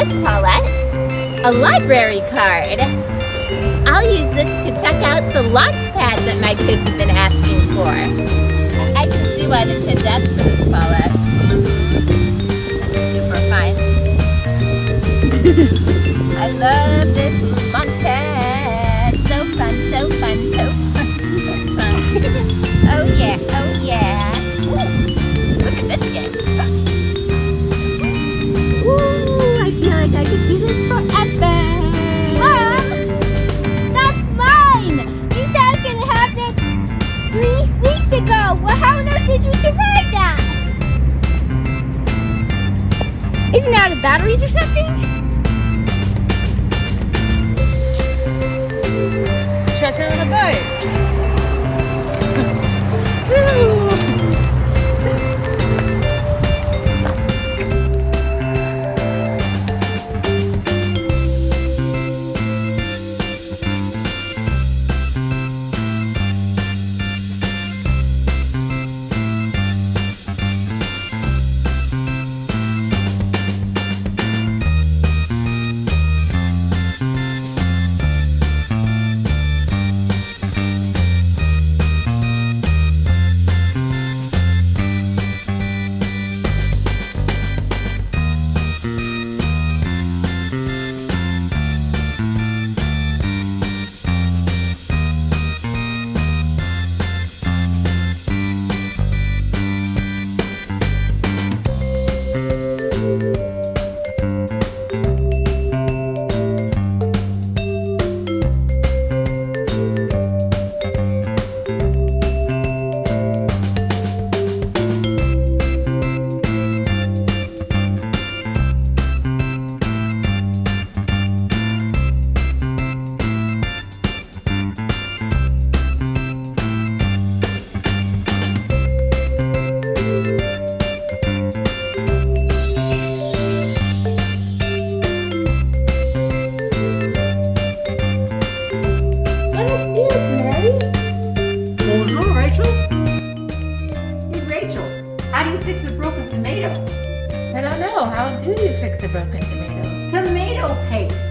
This, Paulette? A library card. I'll use this to check out the launch pad that my kids have been asking for. I can see why the kids asked for this, Paulette. Super fun. I love this launch batteries or something? How do you fix a broken tomato? Tomato paste.